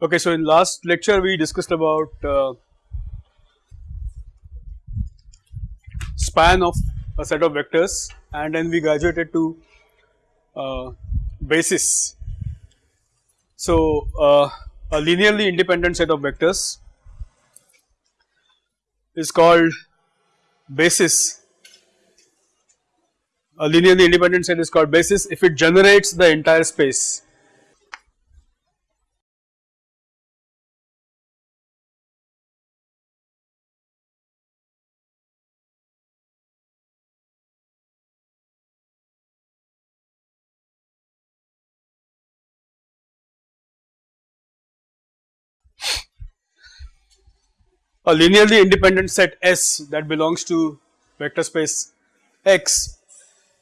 Okay, so in last lecture we discussed about uh, span of a set of vectors and then we graduated to uh, basis. So, uh, a linearly independent set of vectors is called basis. A linearly independent set is called basis if it generates the entire space a linearly independent set S that belongs to vector space X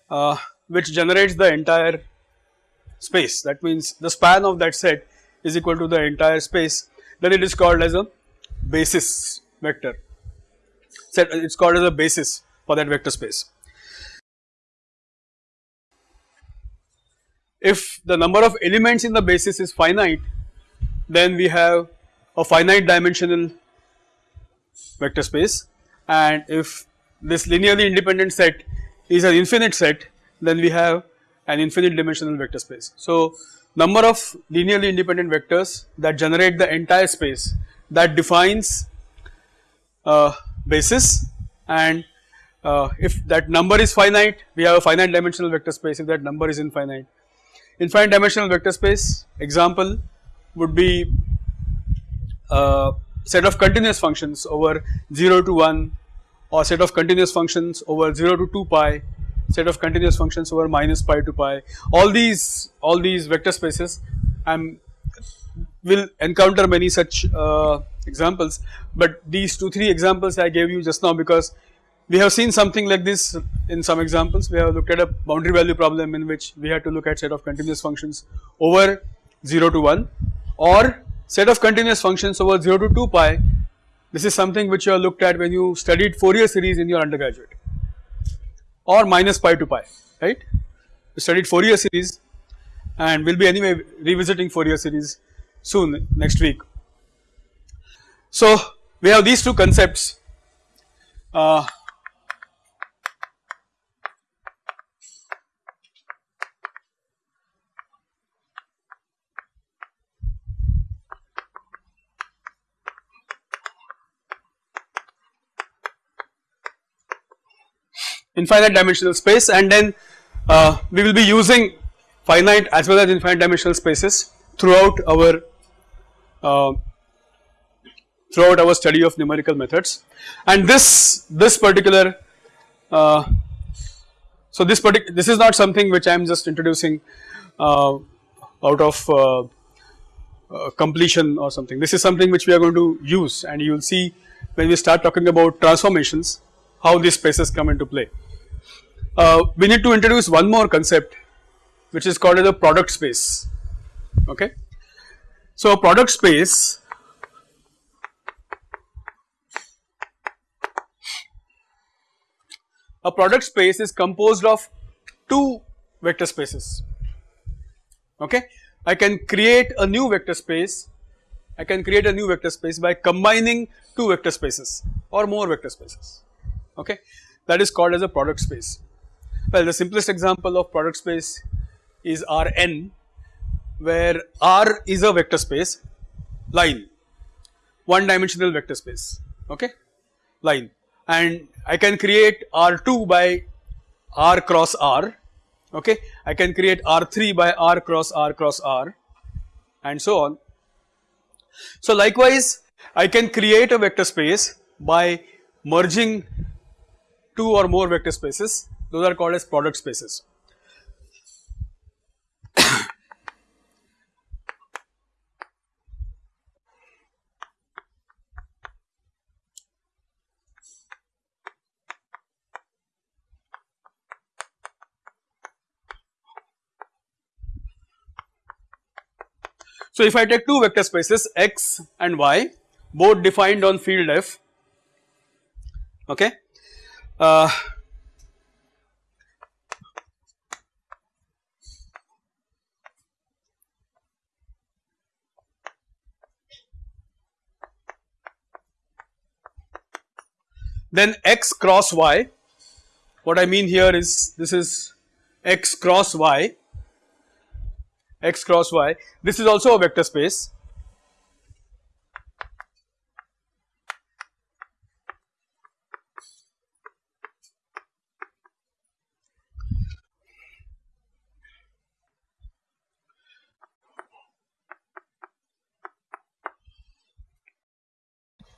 uh, which generates the entire space. That means the span of that set is equal to the entire space. Then it is called as a basis vector. Set it is called as a basis for that vector space. If the number of elements in the basis is finite then we have a finite dimensional vector space and if this linearly independent set is an infinite set then we have an infinite dimensional vector space. So, number of linearly independent vectors that generate the entire space that defines uh, basis and uh, if that number is finite we have a finite dimensional vector space if that number is infinite. Infinite dimensional vector space example would be uh, set of continuous functions over 0 to 1 or set of continuous functions over 0 to 2 pi set of continuous functions over minus pi to pi. All these all these vector spaces I'm will encounter many such uh, examples. But these 2 3 examples I gave you just now because we have seen something like this in some examples. We have looked at a boundary value problem in which we had to look at set of continuous functions over 0 to 1 or set of continuous functions over 0 to 2 pi this is something which you have looked at when you studied Fourier series in your undergraduate or minus pi to pi right you studied Fourier series and we will be anyway revisiting Fourier series soon next week. So we have these two concepts uh, infinite dimensional space and then uh, we will be using finite as well as infinite dimensional spaces throughout our uh, throughout our study of numerical methods and this this particular uh, so this particular this is not something which I am just introducing uh, out of uh, uh, completion or something this is something which we are going to use and you will see when we start talking about transformations how these spaces come into play. Uh, we need to introduce one more concept which is called as a product space okay. So a product space a product space is composed of two vector spaces okay. I can create a new vector space I can create a new vector space by combining two vector spaces or more vector spaces okay that is called as a product space. Well the simplest example of product space is Rn where R is a vector space line one dimensional vector space okay? Line. And I can create R2 by R cross R okay? I can create R3 by R cross R cross R and so on. So likewise I can create a vector space by merging two or more vector spaces those are called as product spaces. So if I take two vector spaces x and y both defined on field f okay uh, then x cross y. What I mean here is this is x cross y. X cross y. This is also a vector space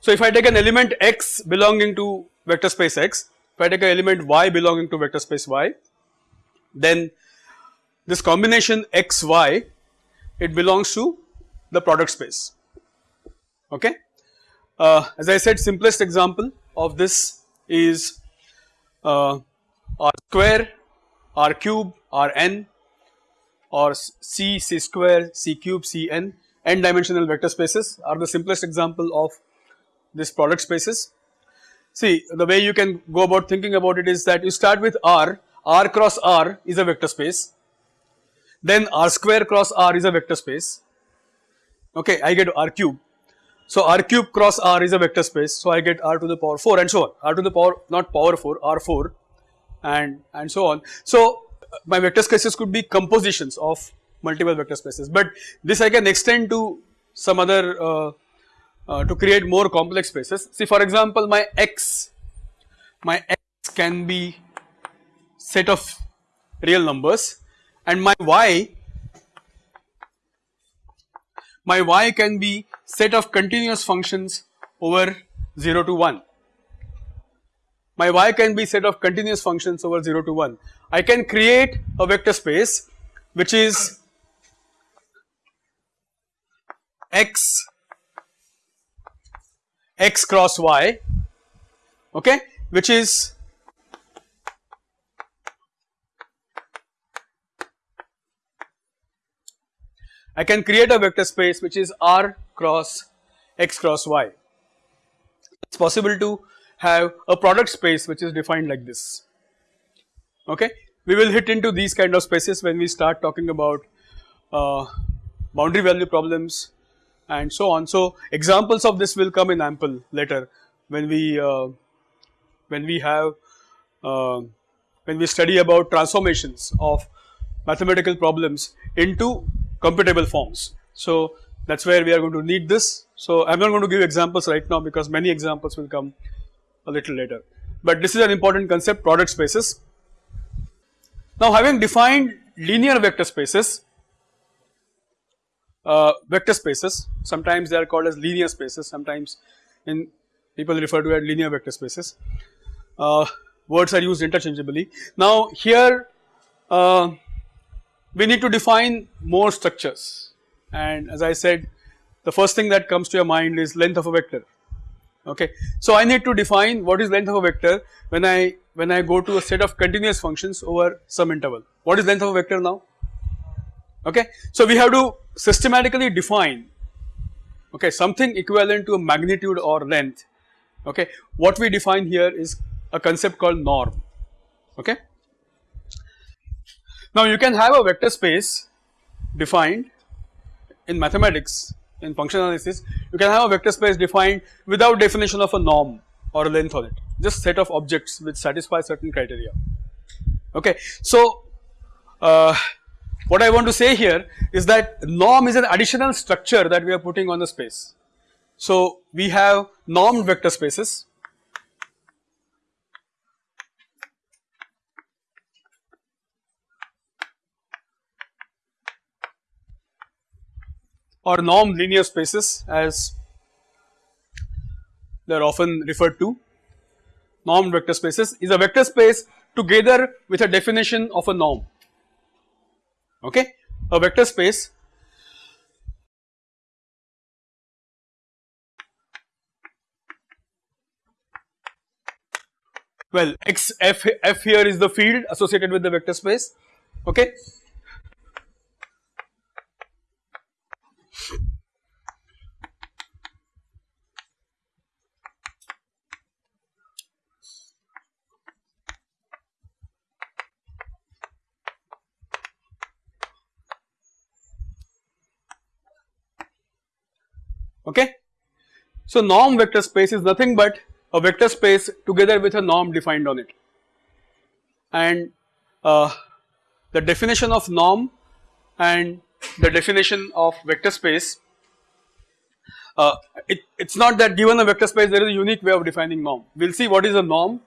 So, if I take an element x belonging to vector space x, if I take an element y belonging to vector space y, then this combination x y it belongs to the product space okay. Uh, as I said simplest example of this is uh, r square, r cube, r n or c, c square, c cube, c n, n dimensional vector spaces are the simplest example of this product spaces. See the way you can go about thinking about it is that you start with R, R cross R is a vector space, then R square cross R is a vector space, okay I get R cube. So R cube cross R is a vector space, so I get R to the power 4 and so on, R to the power not power 4, R4 and, and so on. So my vector spaces could be compositions of multiple vector spaces, but this I can extend to some other uh, uh, to create more complex spaces. See for example my x, my x can be set of real numbers and my y, my y can be set of continuous functions over 0 to 1. My y can be set of continuous functions over 0 to 1. I can create a vector space which is x x cross y okay which is I can create a vector space which is r cross x cross y. It is possible to have a product space which is defined like this okay. We will hit into these kind of spaces when we start talking about uh, boundary value problems and so on. So, examples of this will come in ample later when we uh, when we have uh, when we study about transformations of mathematical problems into computable forms. So, that is where we are going to need this. So, I am not going to give examples right now because many examples will come a little later, but this is an important concept product spaces. Now, having defined linear vector spaces uh, vector spaces sometimes they are called as linear spaces sometimes in people refer to as linear vector spaces uh, words are used interchangeably. Now here uh, we need to define more structures and as I said the first thing that comes to your mind is length of a vector okay. So I need to define what is length of a vector when I when I go to a set of continuous functions over some interval. What is length of a vector now? Okay. So we have to systematically define okay something equivalent to a magnitude or length okay. What we define here is a concept called norm okay. Now you can have a vector space defined in mathematics in function analysis you can have a vector space defined without definition of a norm or a length on it just set of objects which satisfy certain criteria okay. So uh, what I want to say here is that norm is an additional structure that we are putting on the space. So we have normed vector spaces or normed linear spaces as they are often referred to. Normed vector spaces is a vector space together with a definition of a norm okay? A vector space. Well x f f here is the field associated with the vector space. Okay okay. So norm vector space is nothing but a vector space together with a norm defined on it and uh, the definition of norm and the definition of vector space uh, it, it's not that given a vector space there is a unique way of defining norm. We will see what is a norm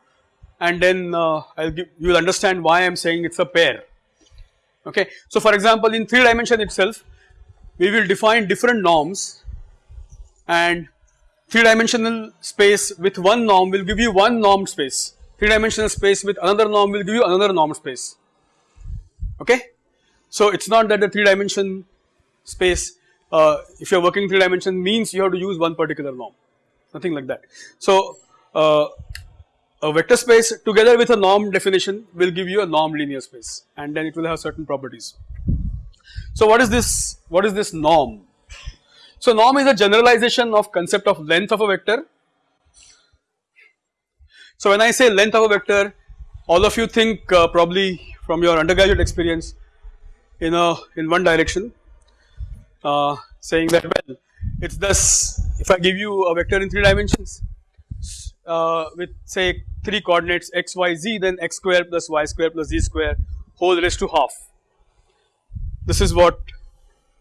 and then uh, I will give you will understand why I am saying it is a pair okay. So for example in 3 dimension itself we will define different norms and 3 dimensional space with one norm will give you one norm space 3 dimensional space with another norm will give you another norm space okay. So it is not that the 3 dimension space uh, if you are working 3 dimension means you have to use one particular norm nothing like that. So uh, a vector space together with a norm definition will give you a norm linear space and then it will have certain properties. So what is this what is this norm? So norm is a generalization of concept of length of a vector. So when I say length of a vector all of you think uh, probably from your undergraduate experience in a in one direction uh, saying that well it is thus if I give you a vector in 3 dimensions uh, with say 3 coordinates x, y, z then x square plus y square plus z square whole raised to half. This is what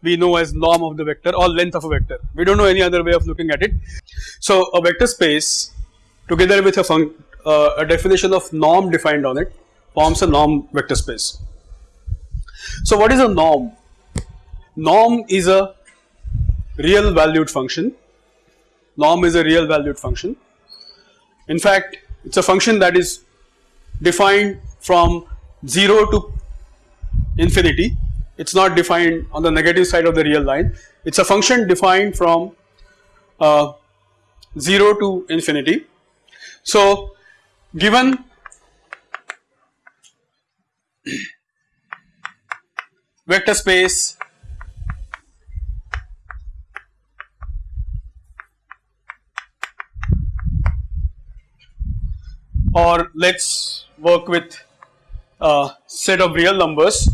we know as norm of the vector or length of a vector we do not know any other way of looking at it. So a vector space together with a, uh, a definition of norm defined on it forms a norm vector space. So what is a norm? Norm is a real valued function, norm is a real valued function. In fact, it is a function that is defined from 0 to infinity, it is not defined on the negative side of the real line, it is a function defined from uh, 0 to infinity. So, given vector space or let us work with a set of real numbers.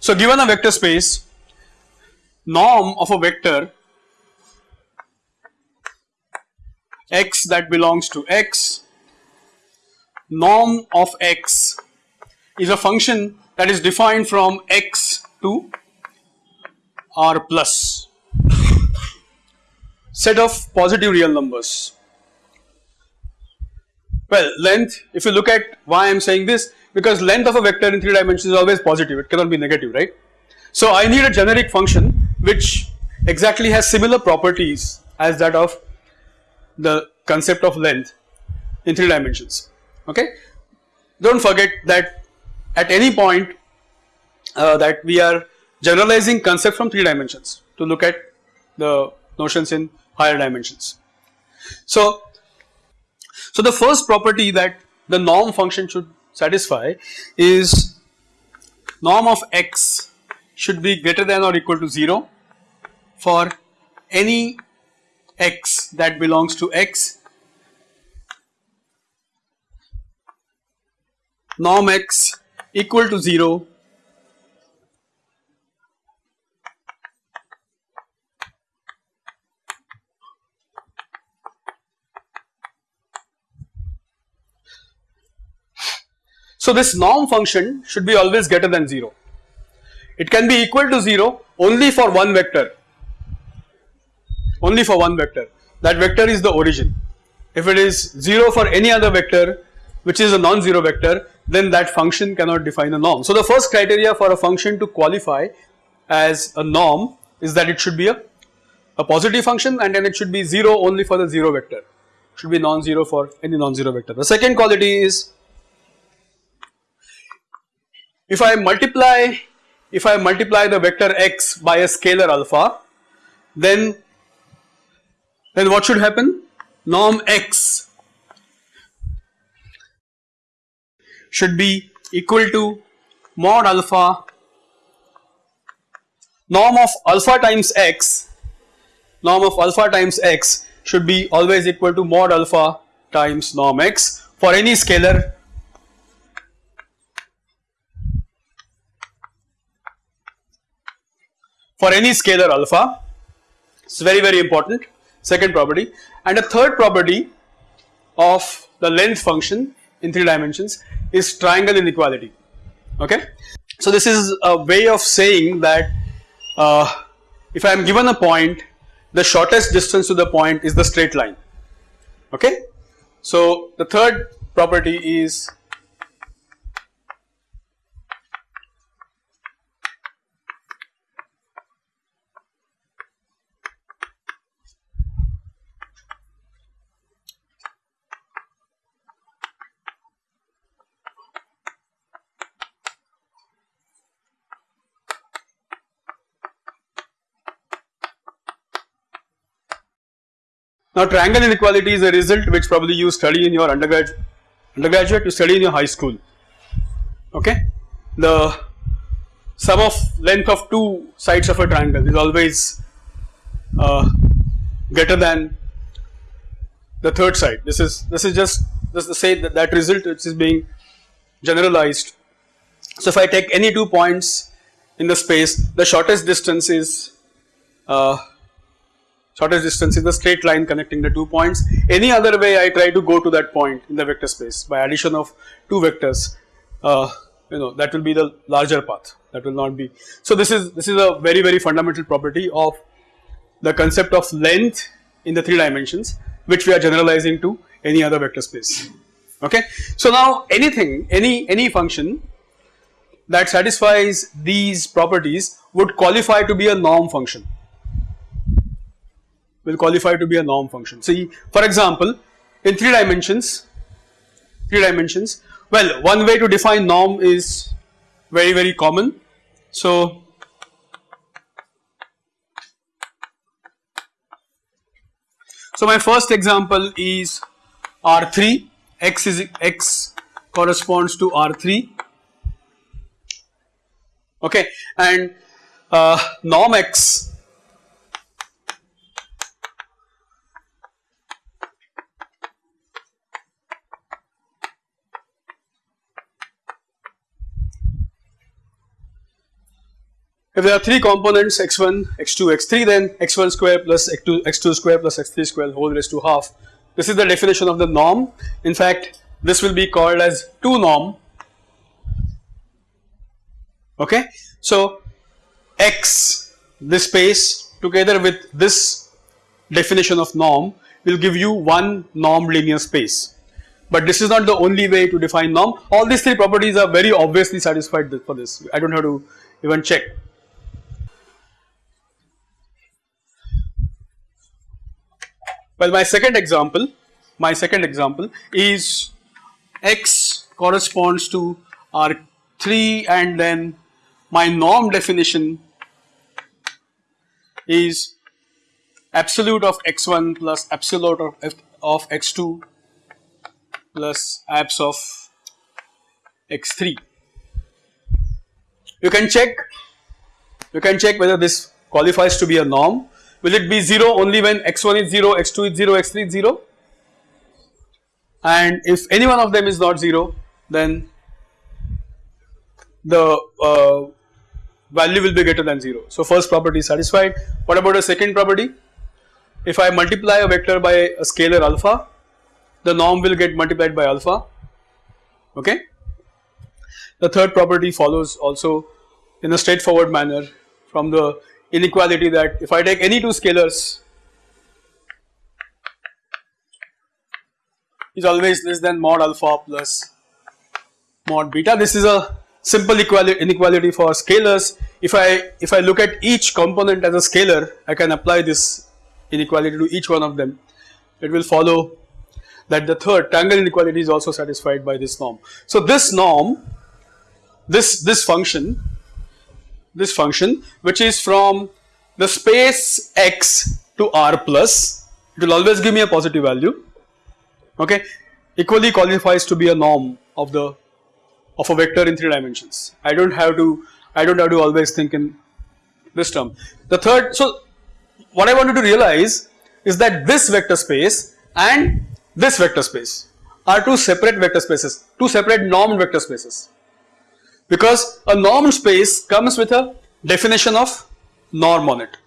So given a vector space norm of a vector x that belongs to x norm of x is a function that is defined from x to r plus. Set of positive real numbers. Well, length, if you look at why I am saying this, because length of a vector in 3 dimensions is always positive, it cannot be negative, right. So I need a generic function which exactly has similar properties as that of the concept of length in 3 dimensions, okay. Do not forget that at any point uh, that we are generalizing concept from 3 dimensions to look at the notions in higher dimensions. So so the first property that the norm function should satisfy is norm of x should be greater than or equal to 0 for any x that belongs to x. Norm x equal to 0 So this norm function should be always greater than 0. It can be equal to 0 only for one vector, only for one vector that vector is the origin. If it is 0 for any other vector which is a non-zero vector then that function cannot define a norm. So the first criteria for a function to qualify as a norm is that it should be a, a positive function and then it should be 0 only for the 0 vector, should be non-zero for any non-zero vector. The second quality is if I multiply if I multiply the vector x by a scalar alpha then then what should happen? Norm x should be equal to mod alpha norm of alpha times x norm of alpha times x should be always equal to mod alpha times norm x for any scalar for any scalar alpha it is very very important second property and a third property of the length function in 3 dimensions is triangle inequality okay. So this is a way of saying that uh, if I am given a point the shortest distance to the point is the straight line okay. So the third property is Now triangle inequality is a result which probably you study in your undergrad, undergraduate, you study in your high school, okay. The sum of length of two sides of a triangle is always uh, greater than the third side. This is this is just just to say that that result which is being generalized. So if I take any two points in the space, the shortest distance is uh, shortest distance is the straight line connecting the two points. Any other way I try to go to that point in the vector space by addition of two vectors uh, you know that will be the larger path that will not be. So this is this is a very very fundamental property of the concept of length in the three dimensions which we are generalizing to any other vector space okay. So now anything any any function that satisfies these properties would qualify to be a norm function will qualify to be a norm function. See for example in 3 dimensions, 3 dimensions well one way to define norm is very very common. So So my first example is R3 x is x corresponds to R3 okay and uh, norm x If there are three components x1, x2, x3 then x1 square plus x2, x2 square plus x3 square whole raised to half. This is the definition of the norm. In fact, this will be called as 2 norm. Okay. So, x this space together with this definition of norm will give you one norm linear space. But this is not the only way to define norm. All these three properties are very obviously satisfied for this. I don't have to even check. Well, my second example, my second example is x corresponds to R3 and then my norm definition is absolute of x1 plus absolute of, of x2 plus abs of x3. You can check, you can check whether this qualifies to be a norm will it be 0 only when x1 is 0, x2 is 0, x3 is 0 and if any one of them is not 0 then the uh, value will be greater than 0. So first property is satisfied. What about a second property? If I multiply a vector by a scalar alpha the norm will get multiplied by alpha okay. The third property follows also in a straightforward manner from the inequality that if I take any two scalars is always less than mod alpha plus mod beta. This is a simple inequality for scalars. If I if I look at each component as a scalar, I can apply this inequality to each one of them. It will follow that the third triangle inequality is also satisfied by this norm. So this norm, this this function this function which is from the space x to r plus it will always give me a positive value okay equally qualifies to be a norm of the of a vector in 3 dimensions. I do not have to I do not have to always think in this term. The third so what I wanted to realize is that this vector space and this vector space are two separate vector spaces, two separate normed vector spaces because a norm space comes with a definition of norm on it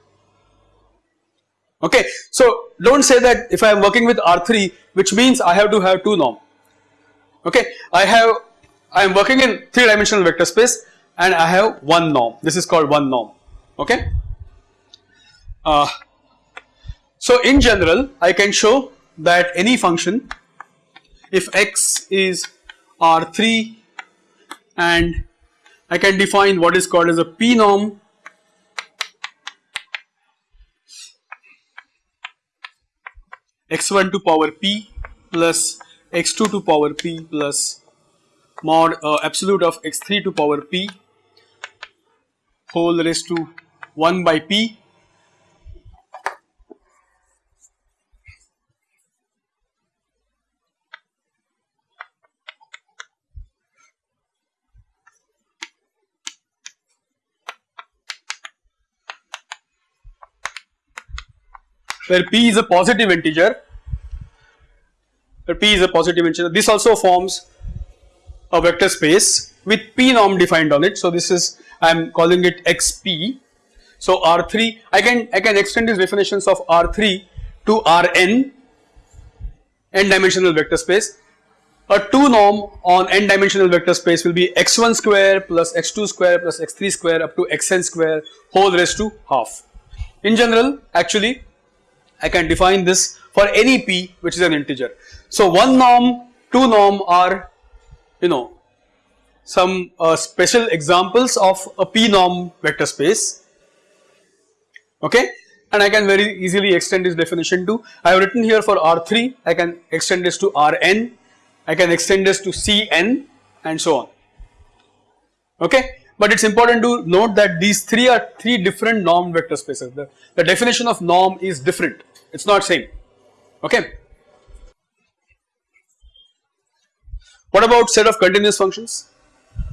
Okay, so don't say that if I am working with R3, which means I have to have two norm. Okay, I have I am working in three dimensional vector space and I have one norm. This is called one norm. Okay. Uh, so in general, I can show that any function, if x is R3 and I can define what is called as a p norm x1 to power p plus x2 to power p plus mod uh, absolute of x3 to power p whole raised to 1 by p where p is a positive integer. Where p is a positive integer. This also forms a vector space with p norm defined on it. So this is I am calling it xp so R3 I can I can extend these definitions of R3 to Rn n dimensional vector space. A 2 norm on n dimensional vector space will be x1 square plus x2 square plus x3 square up to xn square whole raised to half. In general actually I can define this for any p which is an integer. So 1 norm, 2 norm are you know some uh, special examples of a p norm vector space. Okay? And I can very easily extend this definition to I have written here for R3 I can extend this to Rn I can extend this to Cn and so on. Okay? But it is important to note that these three are three different norm vector spaces. The, the definition of norm is different it is not same okay. What about set of continuous functions?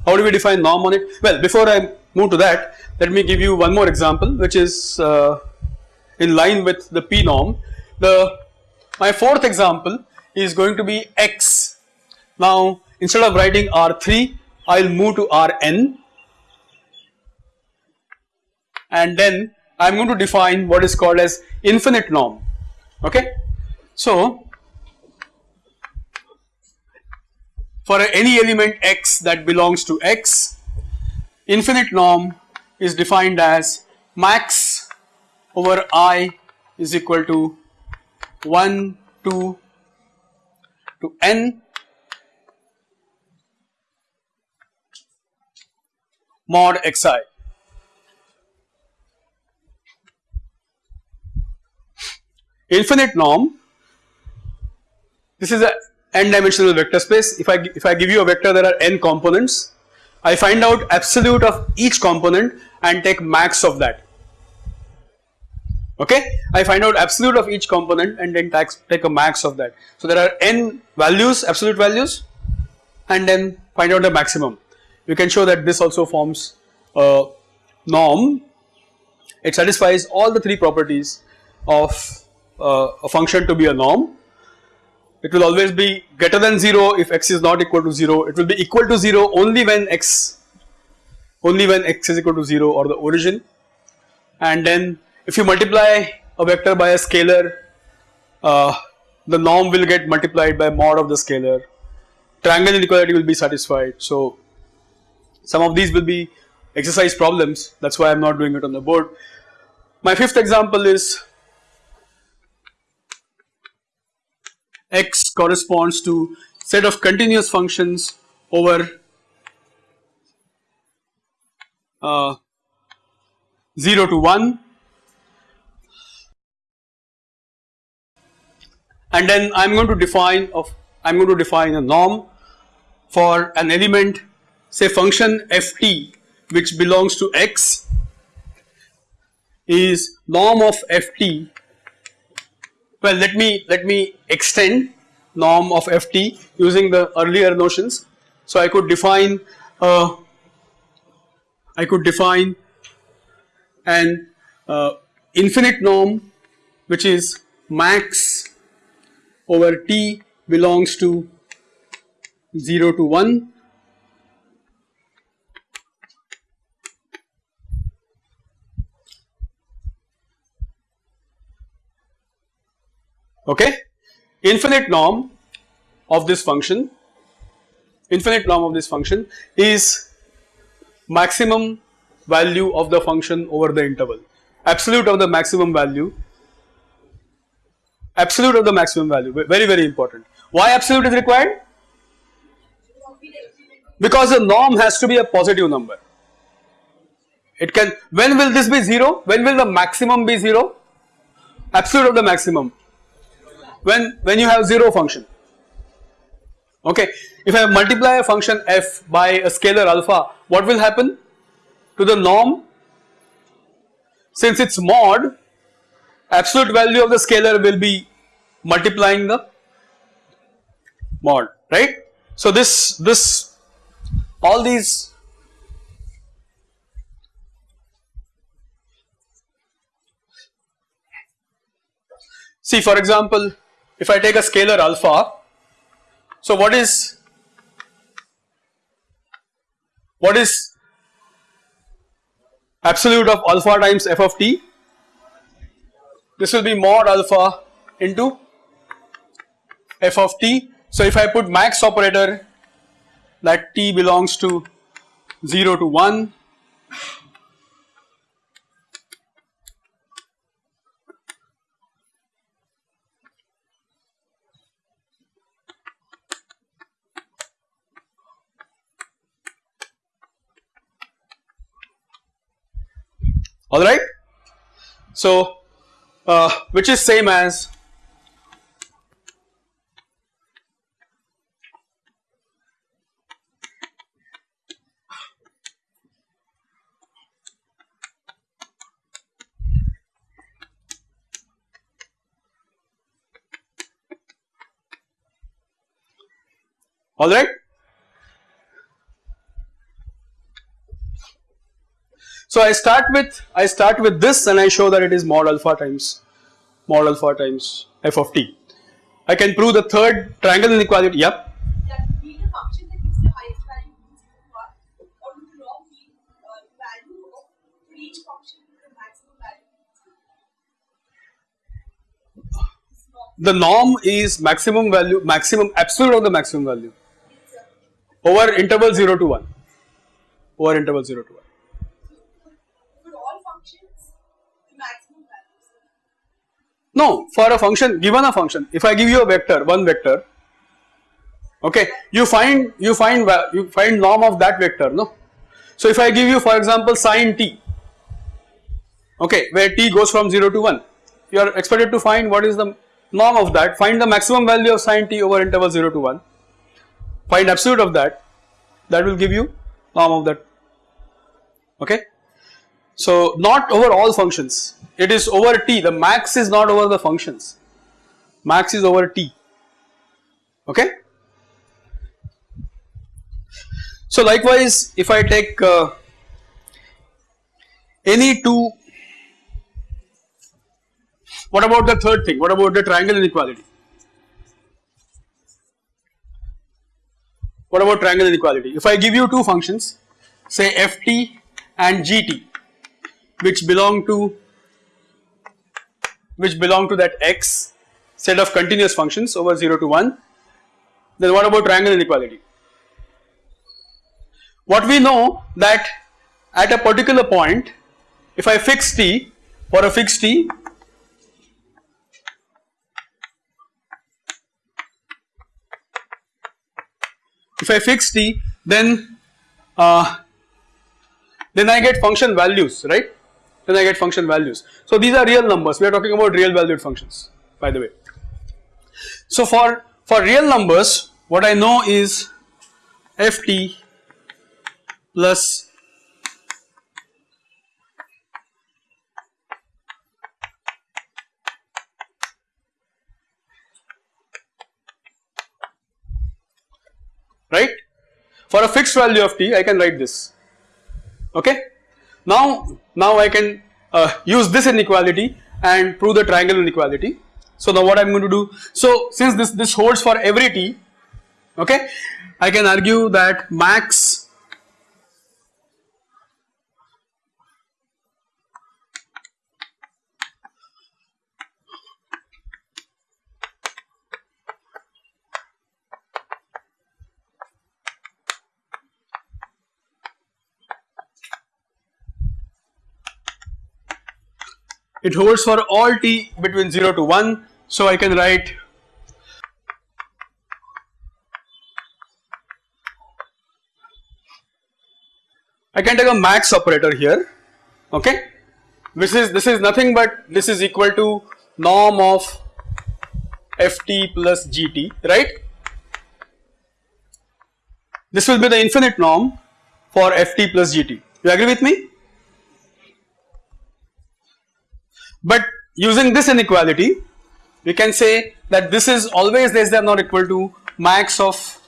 How do we define norm on it? Well before I move to that let me give you one more example which is uh, in line with the p norm. The my fourth example is going to be x. Now instead of writing R3 I will move to Rn and then I am going to define what is called as infinite norm okay. So for any element x that belongs to x infinite norm is defined as max over i is equal to 1 2 to n mod xi infinite norm. This is a n dimensional vector space. If I if I give you a vector there are n components. I find out absolute of each component and take max of that. Okay? I find out absolute of each component and then tax, take a max of that. So there are n values absolute values and then find out the maximum. You can show that this also forms a norm. It satisfies all the three properties of uh, a function to be a norm. It will always be greater than 0 if x is not equal to 0. It will be equal to 0 only when x only when x is equal to 0 or the origin and then if you multiply a vector by a scalar uh, the norm will get multiplied by mod of the scalar triangle inequality will be satisfied so some of these will be exercise problems that is why I am not doing it on the board. My fifth example is x corresponds to set of continuous functions over uh, 0 to 1 and then I am going to define of I am going to define a norm for an element say function ft which belongs to x is norm of ft well, let me let me extend norm of ft using the earlier notions. So I could define uh, I could define an uh, infinite norm which is max over t belongs to 0 to 1 okay? Infinite norm of this function infinite norm of this function is maximum value of the function over the interval. Absolute of the maximum value absolute of the maximum value very very important. Why absolute is required? Because the norm has to be a positive number. It can when will this be 0 when will the maximum be 0 absolute of the maximum when when you have 0 function. Okay? If I multiply a function f by a scalar alpha what will happen to the norm? Since its mod absolute value of the scalar will be multiplying the mod right. So this this all these see for example if I take a scalar alpha so what is what is absolute of alpha times f of t this will be mod alpha into f of t. So if I put max operator that t belongs to 0 to 1 alright. So uh, which is same as alright. So I start with I start with this and I show that it is mod alpha times mod alpha times f of t. I can prove the third triangle inequality. Yep. The norm is maximum value, maximum absolute of the maximum value over interval 0 to 1 over interval 0 to 1 no for a function given a function. If I give you a vector one vector okay you find you find you find norm of that vector no? So if I give you for example sine t okay where t goes from 0 to 1 you are expected to find what is the norm of that. Find the maximum value of sine t over interval 0 to 1 find absolute of that. That will give you norm of that okay. So not over all functions. It is over t. The max is not over the functions. Max is over t. Okay. So likewise if I take uh, any two what about the third thing? What about the triangle inequality? What about triangle inequality? If I give you two functions say ft and gt which belong to which belong to that x set of continuous functions over 0 to 1 then what about triangle inequality? What we know that at a particular point if I fix t for a fixed t if I fix t then uh, then I get function values right then I get function values. So these are real numbers we are talking about real valued functions by the way. So for for real numbers what I know is ft plus right. For a fixed value of t I can write this okay. Now, now I can uh, use this inequality and prove the triangle inequality. So now what I am going to do, so since this, this holds for every t okay I can argue that max it holds for all t between 0 to 1. So, I can write I can take a max operator here okay? This is this is nothing but this is equal to norm of ft plus gt right? This will be the infinite norm for ft plus gt. You agree with me but using this inequality we can say that this is always less than or equal to max of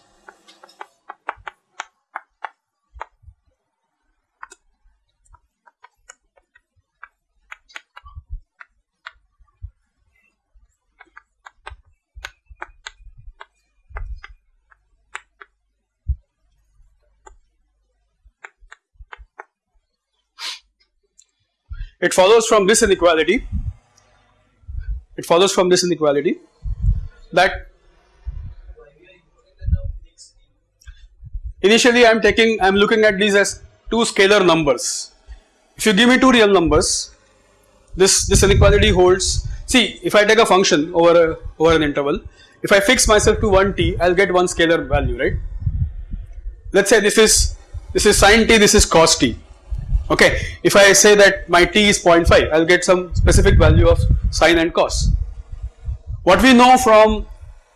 it follows from this inequality. It follows from this inequality that initially I am taking I am looking at these as two scalar numbers. If you give me two real numbers this this inequality holds. See if I take a function over a over an interval if I fix myself to 1 t I will get one scalar value right? Let us say this is this is sin t this is cos t Okay, if I say that my t is 0.5, I will get some specific value of sine and cos. What we know from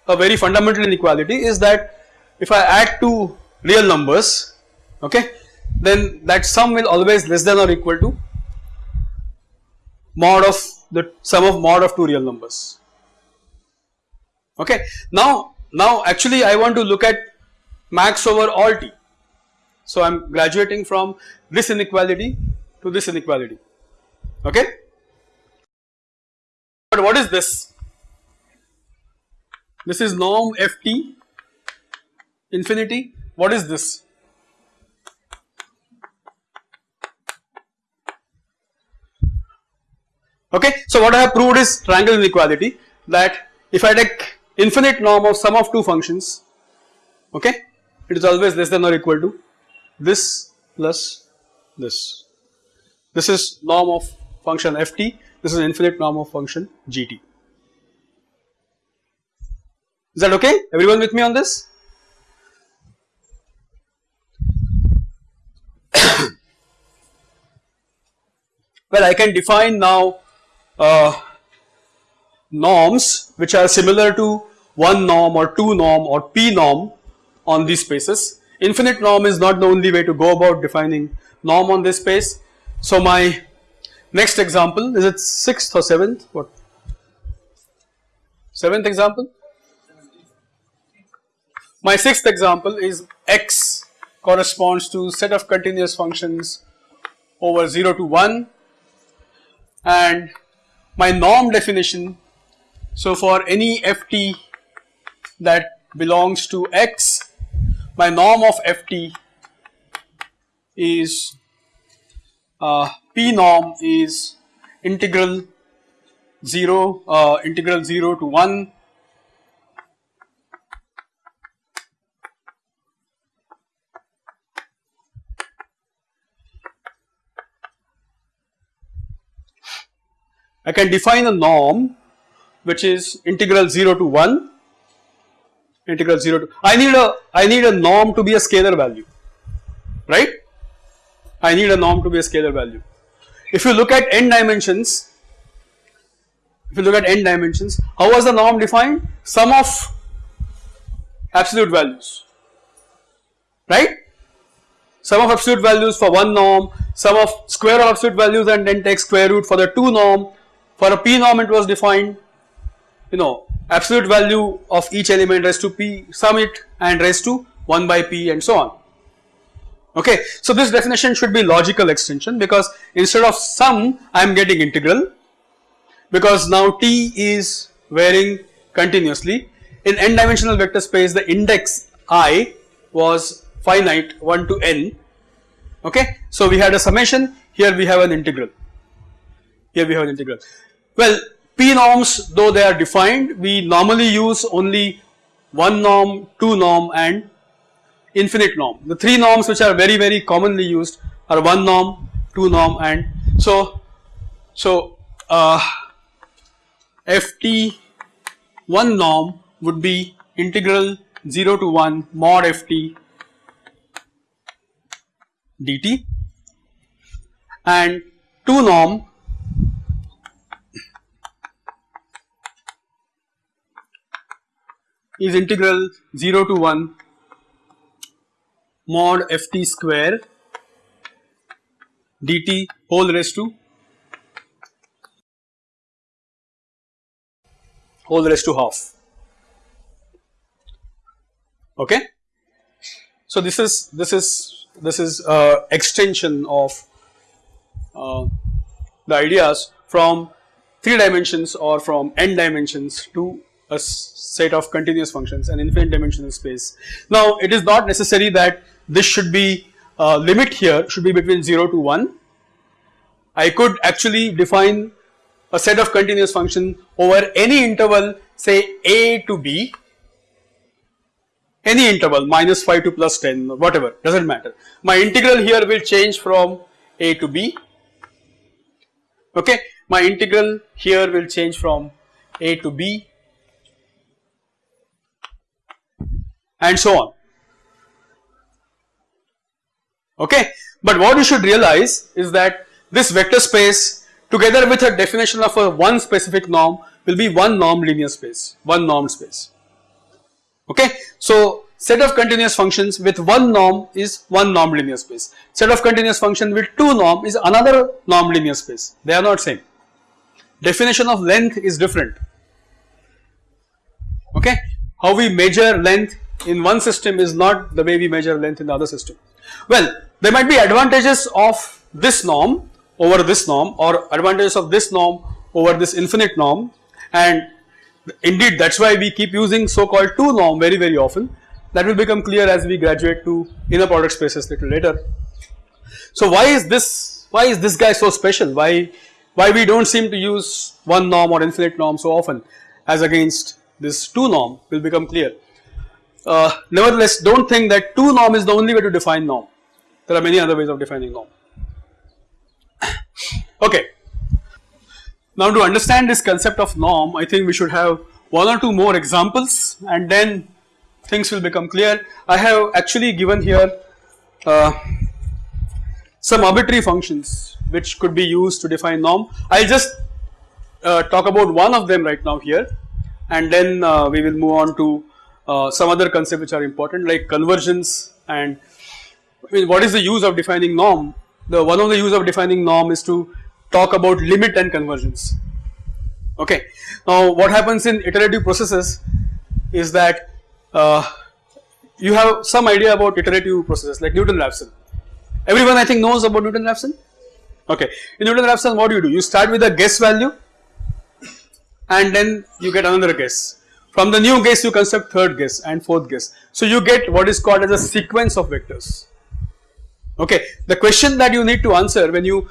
a very fundamental inequality is that if I add two real numbers, okay, then that sum will always less than or equal to mod of the sum of mod of two real numbers. Okay, now now actually I want to look at max over all t. So I am graduating from this inequality to this inequality okay. But what is this? This is norm ft infinity what is this? Okay, so what I have proved is triangle inequality that if I take infinite norm of sum of two functions, okay, it is always less than or equal to this plus this. This is norm of function ft, this is infinite norm of function gt. Is that okay? Everyone with me on this? well, I can define now uh, norms which are similar to one norm or two norm or p norm on these spaces. Infinite norm is not the only way to go about defining norm on this space. So my next example is it sixth or seventh? What? Seventh example? My sixth example is x corresponds to set of continuous functions over 0 to 1 and my norm definition so for any ft that belongs to x my norm of ft is uh, p norm is integral 0 uh, integral 0 to 1 I can define a norm which is integral 0 to 1 integral 0 to I need a I need a norm to be a scalar value right I need a norm to be a scalar value. If you look at n dimensions, if you look at n dimensions, how was the norm defined? Sum of absolute values, right? Sum of absolute values for one norm, sum of square of absolute values and then take square root for the two norm. For a p norm it was defined, you know, absolute value of each element raised to p, sum it and raised to 1 by p and so on okay. So this definition should be logical extension because instead of sum I am getting integral because now t is varying continuously in n dimensional vector space the index i was finite 1 to n okay. So we had a summation here we have an integral here we have an integral well p norms though they are defined we normally use only one norm two norm and infinite norm. The three norms which are very very commonly used are one norm, two norm and so so uh, ft one norm would be integral 0 to 1 mod ft dt and 2 norm is integral 0 to 1 mod ft square dt whole raised to whole raised to half okay so this is this is this is uh, extension of uh, the ideas from 3 dimensions or from n dimensions to a set of continuous functions and infinite dimensional space. Now it is not necessary that this should be uh, limit here should be between 0 to 1. I could actually define a set of continuous function over any interval say a to b. Any interval minus 5 to plus 10 whatever does not matter. My integral here will change from a to b. Okay? My integral here will change from a to b. And so on okay. But what you should realize is that this vector space together with a definition of a one specific norm will be one norm linear space, one norm space okay. So set of continuous functions with one norm is one norm linear space, set of continuous function with two norm is another norm linear space, they are not same. Definition of length is different okay. How we measure length in one system is not the way we measure length in the other system. Well, there might be advantages of this norm over this norm or advantages of this norm over this infinite norm and indeed that is why we keep using so called two norm very very often that will become clear as we graduate to inner product spaces little later. So why is this why is this guy so special why why we do not seem to use one norm or infinite norm so often as against this two norm will become clear. Uh, nevertheless, do not think that 2 norm is the only way to define norm. There are many other ways of defining norm. Okay. Now to understand this concept of norm, I think we should have one or two more examples and then things will become clear. I have actually given here uh, some arbitrary functions which could be used to define norm. I will just uh, talk about one of them right now here and then uh, we will move on to uh, some other concepts which are important like convergence and I mean what is the use of defining norm? The one of the use of defining norm is to talk about limit and convergence. Okay. Now what happens in iterative processes is that uh, you have some idea about iterative processes like Newton-Raphson. Everyone I think knows about Newton-Raphson? Okay. In Newton-Raphson what do you do? You start with a guess value and then you get another guess from the new guess you construct third guess and fourth guess. So you get what is called as a sequence of vectors. Okay, the question that you need to answer when you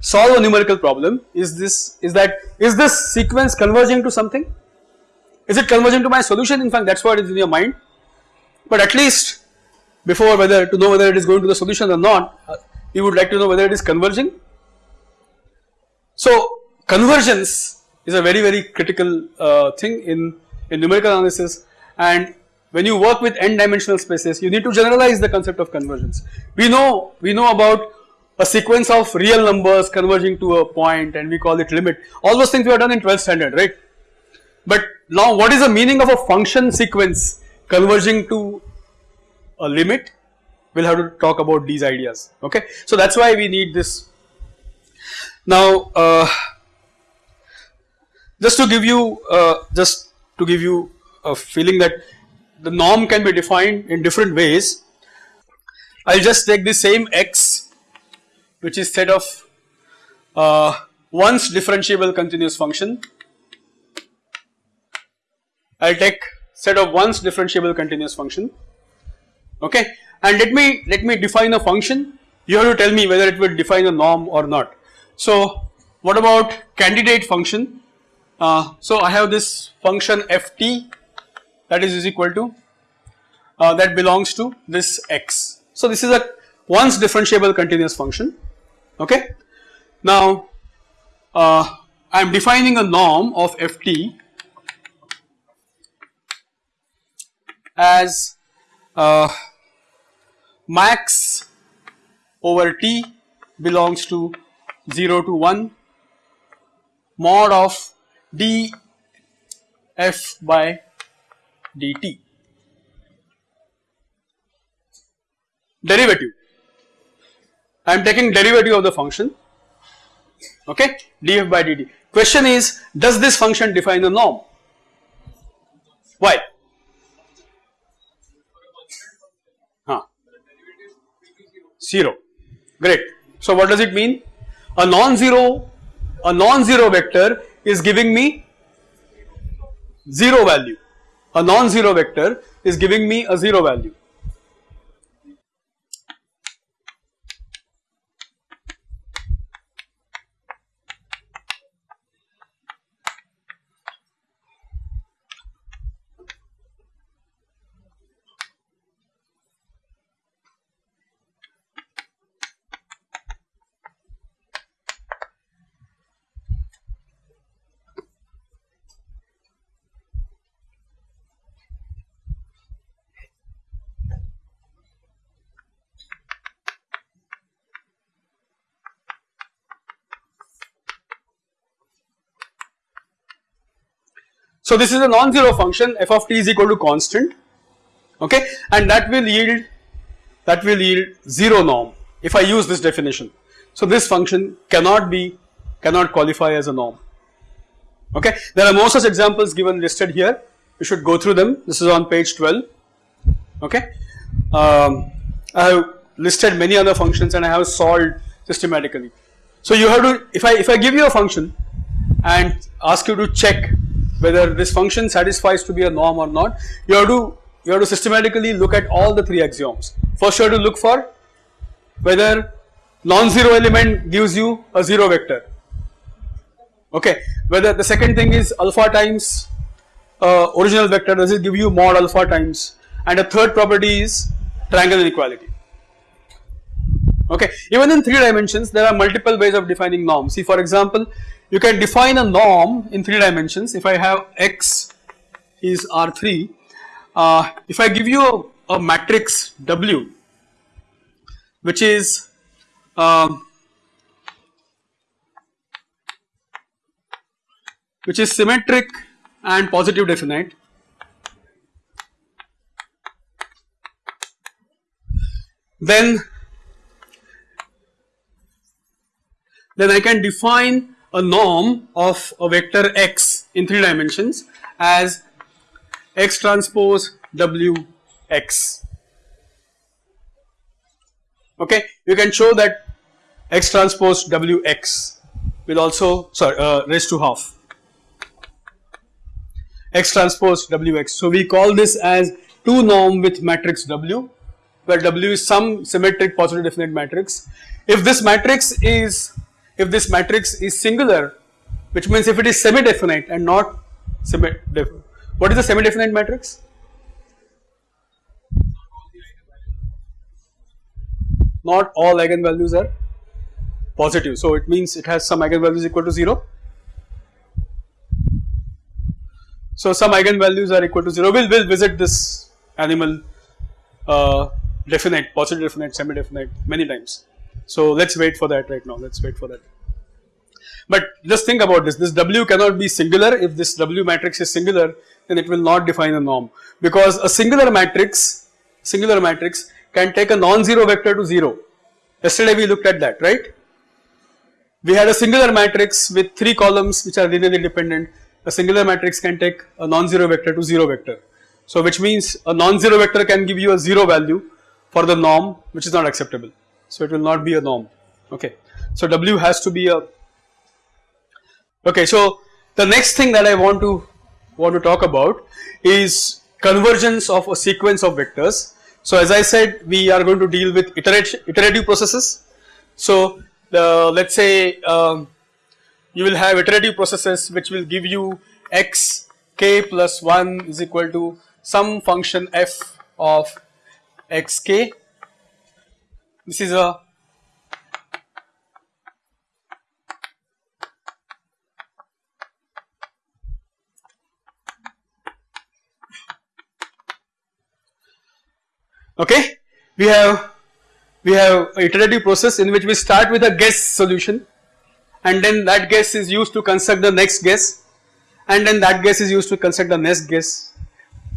solve a numerical problem is this is that is this sequence converging to something? Is it converging to my solution? In fact, that is what is in your mind. But at least before whether to know whether it is going to the solution or not, you would like to know whether it is converging. So convergence is a very very critical uh, thing in in numerical analysis and when you work with n dimensional spaces you need to generalize the concept of convergence. We know we know about a sequence of real numbers converging to a point and we call it limit all those things we have done in 12th standard right. But now what is the meaning of a function sequence converging to a limit we will have to talk about these ideas okay. So that is why we need this. Now uh, just to give you uh, just to give you a feeling that the norm can be defined in different ways. I will just take the same x which is set of uh, once differentiable continuous function. I will take set of once differentiable continuous function okay and let me let me define a function you have to tell me whether it will define a norm or not. So what about candidate function uh, so I have this function ft that is, is equal to uh, that belongs to this x. So this is a once differentiable continuous function okay. Now uh, I am defining a norm of ft as uh, max over t belongs to 0 to 1 mod of df by dt. Derivative. I am taking derivative of the function okay df by dt. Question is does this function define a norm? Why? Huh. 0 great. So what does it mean? A non-zero a non-zero vector is giving me 0 value. A non-zero vector is giving me a 0 value. So this is a non-zero function f of t is equal to constant okay and that will yield that will yield 0 norm if I use this definition. So this function cannot be cannot qualify as a norm okay. There are more such examples given listed here you should go through them this is on page 12 okay. Um, I have listed many other functions and I have solved systematically. So you have to if I if I give you a function and ask you to check whether this function satisfies to be a norm or not, you have to you have to systematically look at all the three axioms. First you have to look for whether non-zero element gives you a zero vector. Okay, whether the second thing is alpha times uh, original vector does it give you mod alpha times and a third property is triangle inequality. Okay, even in three dimensions there are multiple ways of defining norms. See for example, you can define a norm in three dimensions. If I have x is R3 uh, if I give you a, a matrix W which is um, which is symmetric and positive definite then then I can define a norm of a vector x in 3 dimensions as x transpose w x. Okay, you can show that x transpose w x will also sorry uh, raised to half x transpose w x. So we call this as 2 norm with matrix w where w is some symmetric positive definite matrix. If this matrix is if this matrix is singular which means if it is semi-definite and not semi-definite. What is the semi-definite matrix? Not all eigenvalues are positive. So it means it has some eigenvalues equal to 0. So some eigenvalues are equal to 0. We'll, we'll visit this animal uh, definite, positive definite, semi-definite many times. So let's wait for that right now, let's wait for that. But just think about this, this W cannot be singular, if this W matrix is singular then it will not define a norm because a singular matrix, singular matrix can take a non-zero vector to 0. Yesterday we looked at that, right? We had a singular matrix with 3 columns which are linearly dependent, a singular matrix can take a non-zero vector to 0 vector. So which means a non-zero vector can give you a 0 value for the norm which is not acceptable so it will not be a norm okay. So W has to be a okay so the next thing that I want to want to talk about is convergence of a sequence of vectors. So as I said we are going to deal with iterative, iterative processes. So the let us say um, you will have iterative processes which will give you x k plus 1 is equal to some function f of xk this is a okay we have we have iterative process in which we start with a guess solution and then that guess is used to construct the next guess and then that guess is used to construct the next guess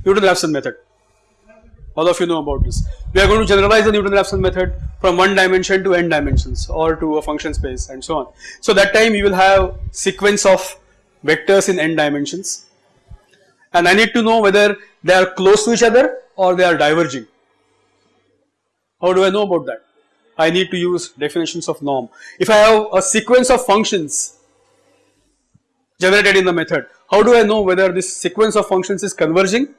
Newton-Raphson method all of you know about this. We are going to generalize the Newton-Raphson method from one dimension to n dimensions or to a function space and so on. So that time you will have sequence of vectors in n dimensions and I need to know whether they are close to each other or they are diverging. How do I know about that? I need to use definitions of norm. If I have a sequence of functions generated in the method, how do I know whether this sequence of functions is converging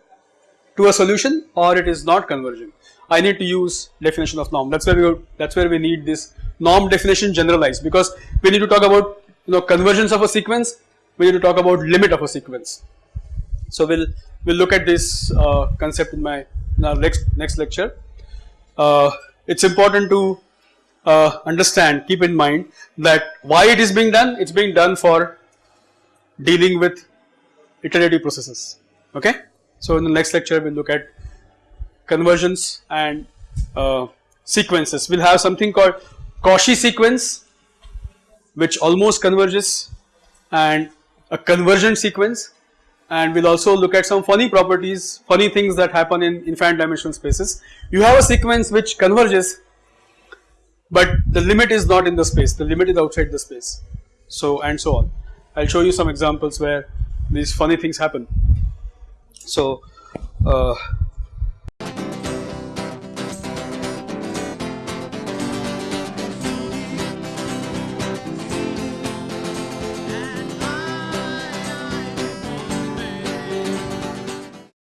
to a solution or it is not converging? I need to use definition of norm. That's where we that's where we need this norm definition generalized because we need to talk about you know convergence of a sequence. We need to talk about limit of a sequence. So we'll we'll look at this uh, concept in my in our next next lecture. Uh, it's important to uh, understand, keep in mind that why it is being done, it's being done for dealing with iterative processes, okay. So in the next lecture we'll look at convergence and uh, sequences. We'll have something called Cauchy sequence which almost converges and a convergent sequence and we'll also look at some funny properties, funny things that happen in infinite dimensional spaces. You have a sequence which converges but the limit is not in the space, the limit is outside the space. So and so on. I'll show you some examples where these funny things happen. So uh,